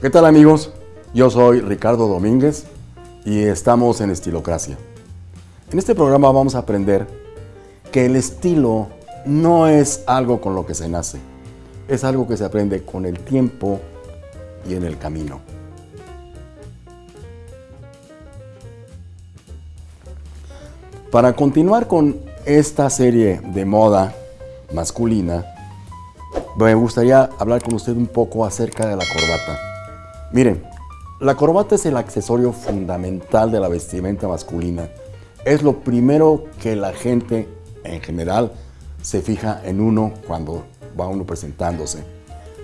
¿Qué tal amigos? Yo soy Ricardo Domínguez y estamos en Estilocracia. En este programa vamos a aprender que el estilo no es algo con lo que se nace, es algo que se aprende con el tiempo y en el camino. Para continuar con esta serie de moda masculina, me gustaría hablar con usted un poco acerca de la corbata. Miren, la corbata es el accesorio fundamental de la vestimenta masculina. Es lo primero que la gente en general se fija en uno cuando va uno presentándose.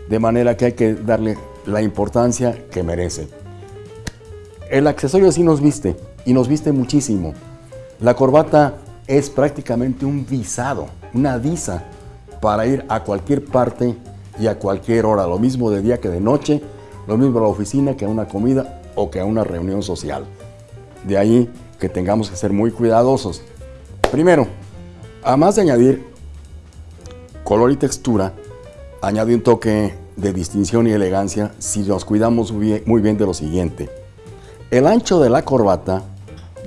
De manera que hay que darle la importancia que merece. El accesorio sí nos viste y nos viste muchísimo. La corbata es prácticamente un visado, una visa para ir a cualquier parte y a cualquier hora, lo mismo de día que de noche, lo mismo a la oficina que a una comida o que a una reunión social. De ahí que tengamos que ser muy cuidadosos. Primero, además de añadir color y textura, añade un toque de distinción y elegancia si nos cuidamos muy bien de lo siguiente. El ancho de la corbata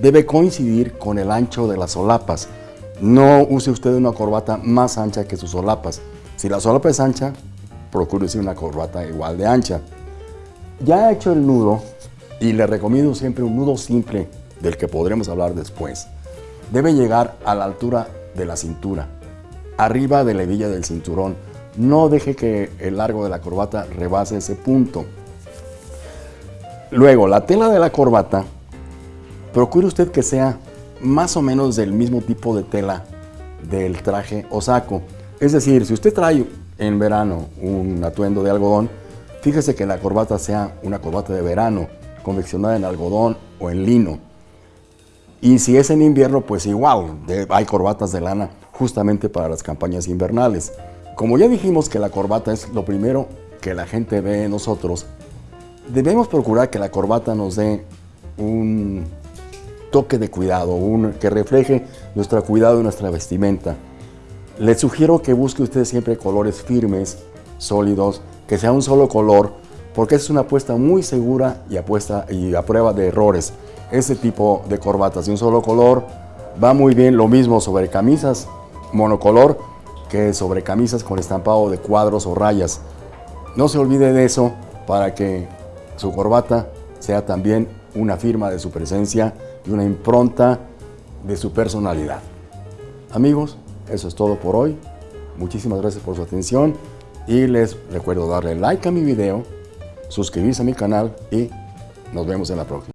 debe coincidir con el ancho de las solapas. No use usted una corbata más ancha que sus solapas. Si la solapa es ancha, procure usar una corbata igual de ancha. Ya he hecho el nudo y le recomiendo siempre un nudo simple del que podremos hablar después. Debe llegar a la altura de la cintura, arriba de la hebilla del cinturón. No deje que el largo de la corbata rebase ese punto. Luego, la tela de la corbata, procure usted que sea más o menos del mismo tipo de tela del traje o saco. Es decir, si usted trae en verano un atuendo de algodón, fíjese que la corbata sea una corbata de verano, confeccionada en algodón o en lino. Y si es en invierno, pues igual, hay corbatas de lana justamente para las campañas invernales. Como ya dijimos que la corbata es lo primero que la gente ve en nosotros, debemos procurar que la corbata nos dé un toque de cuidado, que refleje nuestro cuidado y nuestra vestimenta. Les sugiero que busque usted siempre colores firmes, sólidos, que sea un solo color, porque es una apuesta muy segura y, apuesta, y a prueba de errores. Este tipo de corbatas de un solo color va muy bien lo mismo sobre camisas monocolor que sobre camisas con estampado de cuadros o rayas. No se olvide de eso para que su corbata sea también una firma de su presencia y una impronta de su personalidad. Amigos, eso es todo por hoy. Muchísimas gracias por su atención y les recuerdo darle like a mi video, suscribirse a mi canal y nos vemos en la próxima.